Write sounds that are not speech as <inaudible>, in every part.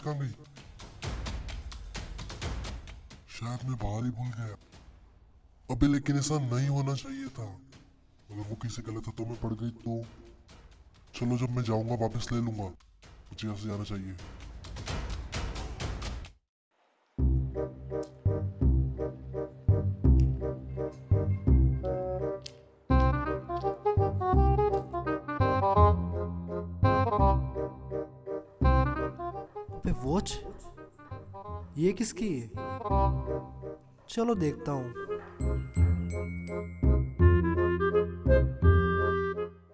कहाँ गई? शायद मैं बाहर ही भूल गया। अबे, लेकिन ऐसा नहीं होना चाहिए था। अगर वो किसी गलत हाथों में पड़ गई तो? चलो, जब मैं जाऊँगा, वापस ले लूँगा। मुझे यहाँ से जाना चाहिए। अबे वॉच ये किसकी है? चलो देखता हूँ।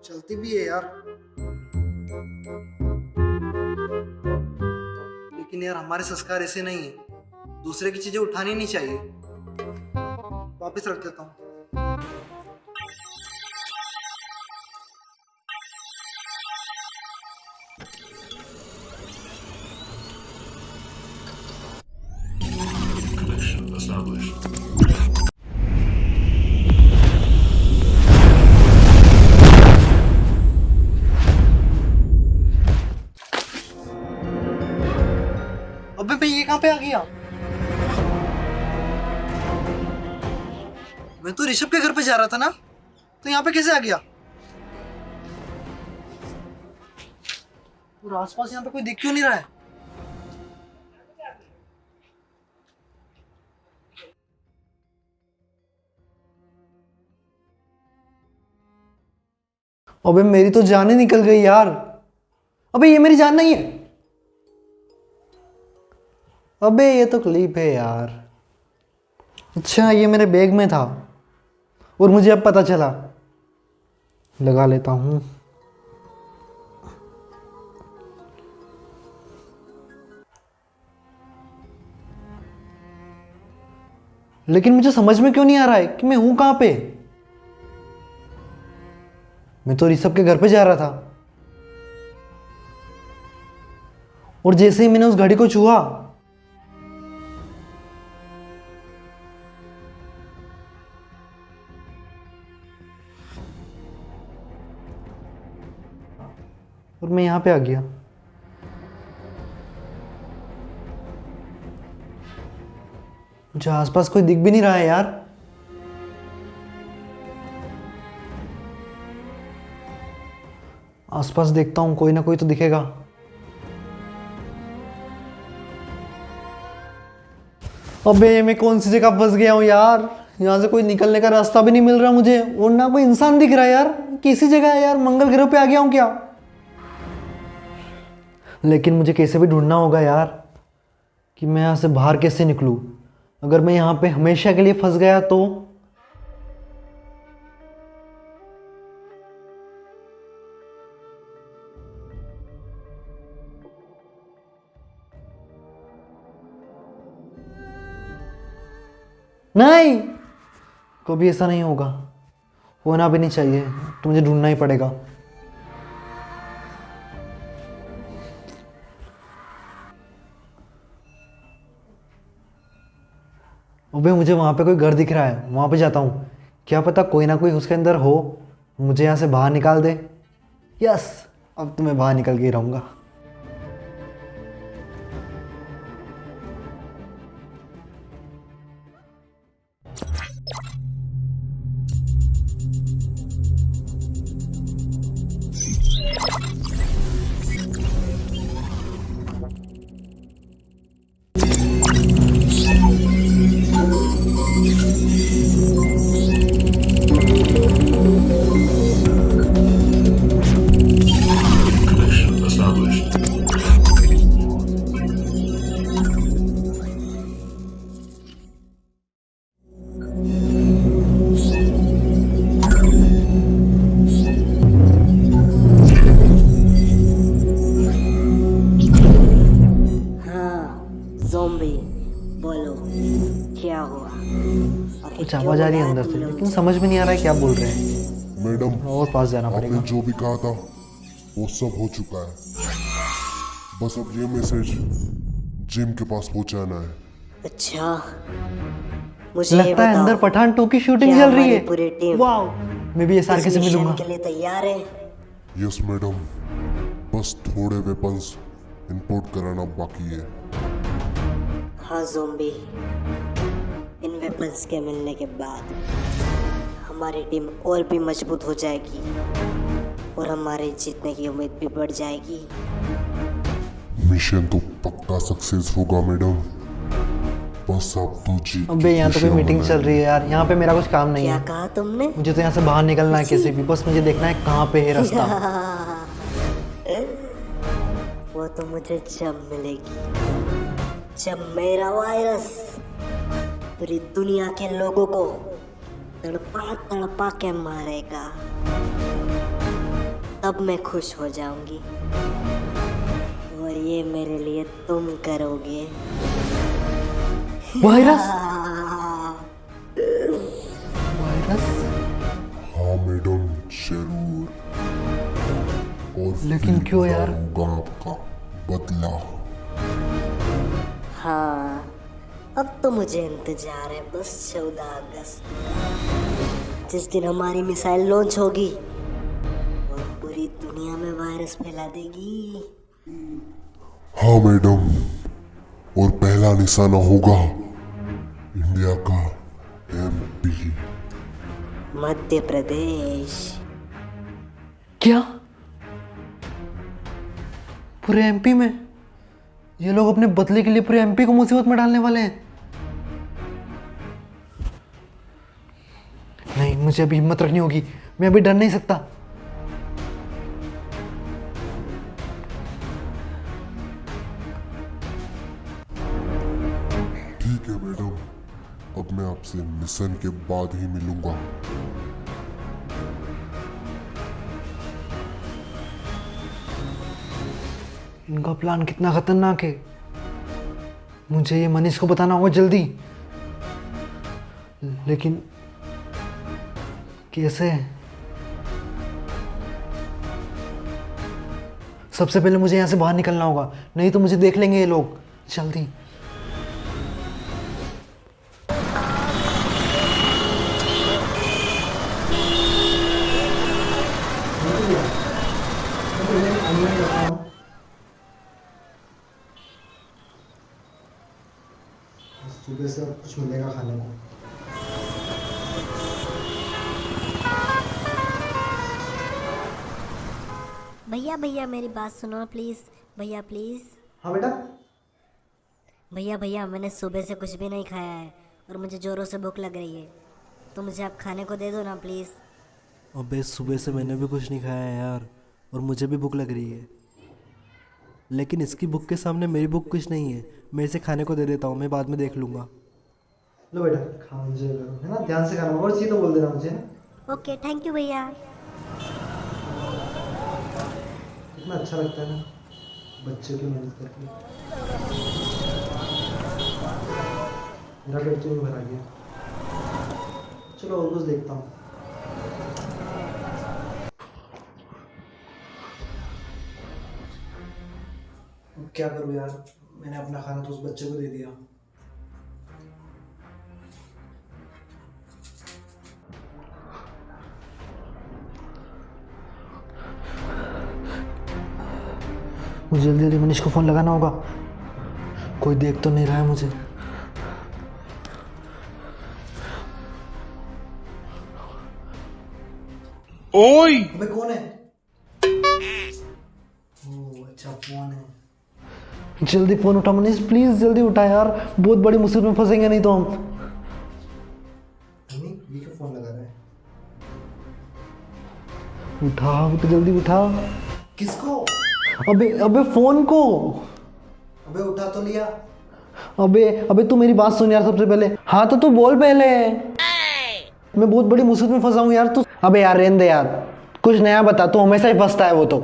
चलती भी है यार। लेकिन यार हमारे संस्कार ऐसे नहीं है। दूसरे की चीज़ें उठानी नहीं चाहिए। वापस रख देता हूँ। अबे मैं ये कहाँ पे आ गया? मैं तो ऋषभ के घर पे जा रहा था ना। तो यहाँ पे कैसे आ गया? और आसपास यहाँ पे कोई दिख क्यों नहीं रहा है? अबे मेरी तो जान ही निकल गई यार। अबे ये मेरी जान नहीं है। अबे, ये तो क्लिप है यार। अच्छा ये मेरे बैग में था और मुझे अब पता चला। लगा लेता हूँ। लेकिन मुझे समझ में क्यों नहीं आ रहा है कि मैं हूँ कहाँ पे? मैं तो ऋषभ के घर पे जा रहा था। और जैसे ही मैंने उस घड़ी को छुआ और मैं यहाँ पे आ गया। मुझे आसपास कोई दिख भी नहीं रहा है यार। आसपास देखता हूँ, कोई ना कोई तो दिखेगा। अबे, मैं कौन सी जगह फंस गया हूँ यार? यहाँ से कोई निकलने का रास्ता भी नहीं मिल रहा मुझे। और ना कोई इंसान दिख रहा है यार। किसी जगह है यार? मंगल ग्रह पे आ गया हूँ क्या? लेकिन मुझे कैसे भी ढूंढना होगा यार कि मैं यहाँ से बाहर कैसे निकलूँ? अगर मैं यहाँ पे हमेशा के लिए फंस गया तो? नहीं! कभी ऐसा नहीं होगा। होना भी नहीं चाहिए तो मुझे ढूंढना ही पड़ेगा। अबे मुझे वहाँ पे कोई घर दिख रहा है, वहाँ पे जाता हूँ। क्या पता कोई ना कोई उसके अंदर हो, मुझे यहाँ से बाहर निकाल दे। यस, अब तो मैं बाहर निकल के ही रहूँगा। Established. हाँ जोम्बी बोलो। क्या हुआ? आखिर कुछ आवाज़ आ रही है अंदर से? लेकिन समझ में नहीं आ रहा है क्या बोल रहे हैं। मैडम और पास जाना पड़ेगा। जो भी कहा था वो सब हो चुका है। बस अब ये मैसेज जिम के पास पहुंचाना है। अच्छा। मुझे लगता है अंदर पठान टू की शूटिंग चल रही है? पूरी टीम वाओ मैं भी ये सार इस के से मिलूँगा। के लिए तैयार है? यस मैडम बस थोड़े वेपन्स इंपोर्ट कराना बाकी है। हाँ जोम्बी इन वेपन्स के मिलने के बाद हमारी टीम और भी मज़बूत हो जाएगी। और हमारे जीतने की उम्मीद भी बढ़ जाएगी। मिशन तो पक्का सक्सेस होगा मैडम बस आप तो जीत अबे यहाँ तो कोई मीटिंग चल रही है यार। यहाँ पे मेरा कुछ काम नहीं क्या है। कहा तुमने? मुझे तो यहाँ से बाहर निकलना है कैसे भी। बस मुझे देखना है कहाँ पे है रास्ता। <laughs> वो तो मुझे जब मिलेगी। जब मेरा वायरस पूरी दुनिया के लोगों को तड़पा तड़पा के मारेगा। तब मैं खुश हो जाऊँगी। और ये मेरे लिए तुम करोगे। वायरस? वायरस? हाँ मैडम ज़रूर। और लेकिन क्यों यार? होगा आपका बदला। हाँ अब तो मुझे इंतज़ार है बस चौदह अगस्त। जिस दिन हमारी मिसाइल लॉन्च होगी वायरस फैला देगी। हाँ मैडम। और पहला निशाना होगा इंडिया का एमपी मध्य प्रदेश। क्या? पूरे एमपी में? ये लोग अपने बदले के लिए पूरे एमपी को मुसीबत में डालने वाले हैं। नहीं मुझे अभी हिम्मत रखनी होगी। मैं अभी डर नहीं सकता। ठीक है मैडम, अब मैं आपसे मिशन के बाद ही मिलूँगा। इनका प्लान कितना खतरनाक है। मुझे ये मनीष को बताना होगा जल्दी। लेकिन कैसे? सबसे पहले मुझे यहाँ से बाहर निकलना होगा, नहीं तो मुझे देख लेंगे ये लोग। जल्दी। भैया भैया मेरी बात सुनो प्लीज़ भैया प्लीज़ हाँ बेटा। भैया भैया मैंने सुबह से कुछ भी नहीं खाया है और मुझे ज़ोरों से भूख लग रही है। तो मुझे आप खाने को दे दो ना प्लीज़ अबे सुबह से मैंने भी कुछ नहीं खाया है यार और मुझे भी भूख लग रही है। लेकिन इसकी भूख के सामने मेरी भूख कुछ नहीं है। मैं इसे खाने को दे देता हूँ मैं बाद में देख लूँगा। लो बेटा खाओ है ना? ध्यान से खाना और चीज़ तो बोल देना मुझे ओके थैंक यू भैया। कितना अच्छा लगता है ना, बच्चों की मदद करके। मेरा पेट तो भरा गया चलो और कुछ देखता हूँ। क्या करूँ यार? मैंने अपना खाना तो उस बच्चे को दे दिया। जल्दी जल्दी मनीष को फ़ोन लगाना होगा। कोई देख तो नहीं रहा है मुझे। ओए अबे कौन है? ओह अच्छा फ़ोन है। जल्दी फ़ोन उठा मनीष प्लीज़ जल्दी उठा यार। बहुत बड़ी मुसीबत में फंसेंगे नहीं तो हम। ये क्यों फ़ोन लगा रहा है? उठा उठ जल्दी उठा। किसको? अबे अबे फ़ोन को। अबे उठा तो लिया। अबे अबे तू मेरी बात सुन यार सबसे पहले। हाँ तो तू बोल पहले। मैं बहुत बड़ी मुसीबत में फंसा हूँ यार तू अबे यार रहने दे यार। कुछ नया बता तू हमेशा ही फंसता है वो तो।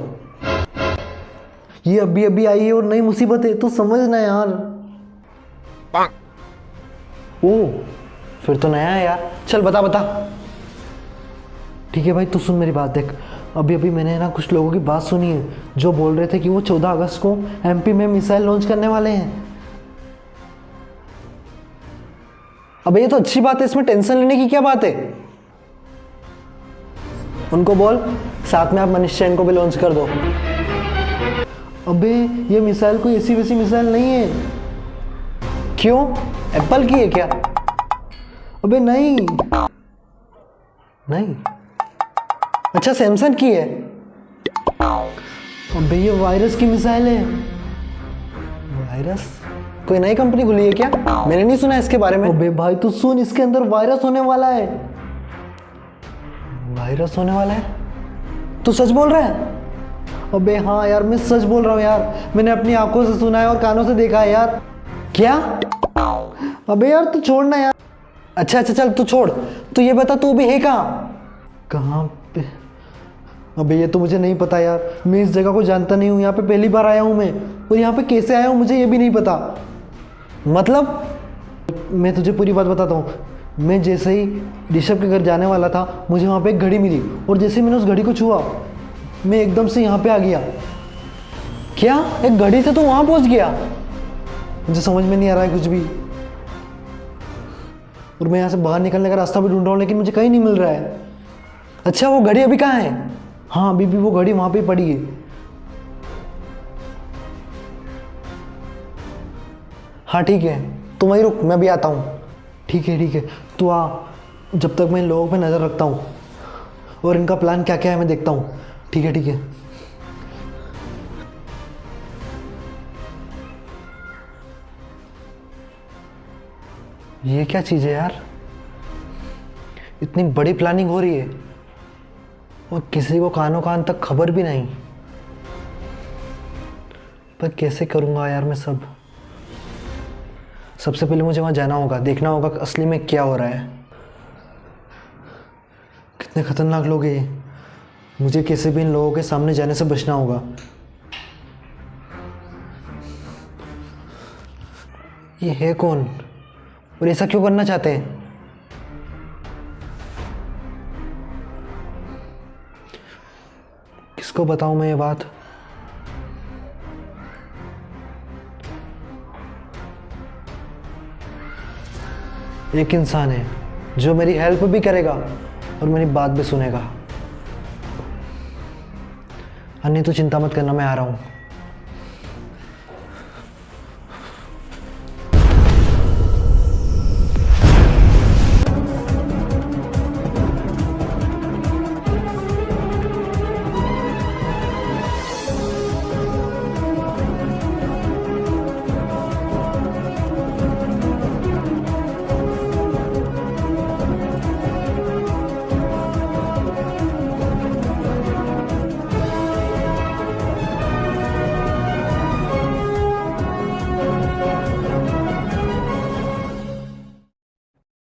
ये अभी अभी आई है और नई मुसीबत है तू समझ ना यार। ओ फिर तो नया है यार। चल बता बता। ठीक है भाई तू सुन मेरी बात देख। अभी अभी मैंने ना कुछ लोगों की बात सुनी है, जो बोल रहे थे कि वो 14 अगस्त को एमपी में मिसाइल लॉन्च करने वाले हैं। अबे ये तो अच्छी बात है, इसमें टेंशन लेने की क्या बात है? उनको बोल, साथ में आप मनीष जैन को भी लॉन्च कर दो। अबे, ये मिसाइल कोई ऐसी वैसी मिसाइल नहीं है। क्यों? एप्पल की है क्या? अबे, नहीं। नहीं। अच्छा सैमसंग की है। अबे ये वायरस की मिसाइल है। वायरस कोई नई कंपनी खुली है क्या? मैंने नहीं सुना इसके बारे में। अबे भाई तू सुन इसके अंदर वायरस होने वाला है। वायरस होने वाला है? तू सच बोल रहा है? अबे हाँ यार मैं सच बोल रहा हूँ यार। मैंने अपनी आँखों से सुना है और कानों से देखा है यार। क्या? अबे यार तू छोड़ ना यार। अच्छा अच्छा चल तू छोड़। तू ये बता तू अभी है कहाँ? कहाँ? पे अबे, ये तो मुझे नहीं पता यार। मैं इस जगह को जानता नहीं हूँ। यहाँ पे पहली बार आया हूँ मैं। और यहाँ पे कैसे आया हूँ, मुझे ये भी नहीं पता। मतलब मैं तुझे पूरी बात बताता हूँ। मैं जैसे ही ऋषभ के घर जाने वाला था, मुझे वहाँ पे एक घड़ी मिली। और जैसे ही मैंने उस घड़ी को छुआ, मैं एकदम से यहाँ पे आ गया। क्या? एक घड़ी से तो वहाँ पहुँच गया? मुझे समझ में नहीं आ रहा है कुछ भी। और मैं यहाँ से बाहर निकलने का रास्ता भी ढूंढ रहा हूँ, लेकिन मुझे कहीं नहीं मिल रहा है। अच्छा वो घड़ी अभी कहाँ है? हाँ अभी भी वो घड़ी वहाँ पे पड़ी है। हाँ ठीक है। तुम वहीं रुक, मैं भी आता हूँ। ठीक है ठीक है। तो आ, जब तक मैं इन लोगों पे नज़र रखता हूँ। और इनका प्लान क्या क्या है, मैं देखता हूँ। ठीक है ठीक है। ये क्या चीज़ है यार? इतनी बड़ी प्लानिंग हो रही है। और किसी को कानों कान तक खबर भी नहीं। पर कैसे करूँगा यार मैं सब? सबसे पहले मुझे वहाँ जाना होगा, देखना होगा असली में क्या हो रहा है। कितने खतरनाक लोग हैं मुझे कैसे भी इन लोगों के सामने जाने से बचना होगा। ये है कौन? और ऐसा क्यों करना चाहते हैं? किसको बताऊँ मैं ये बात? एक इंसान है, जो मेरी हेल्प भी करेगा और मेरी बात भी सुनेगा। अन्य तो चिंता मत करना, मैं आ रहा हूँ।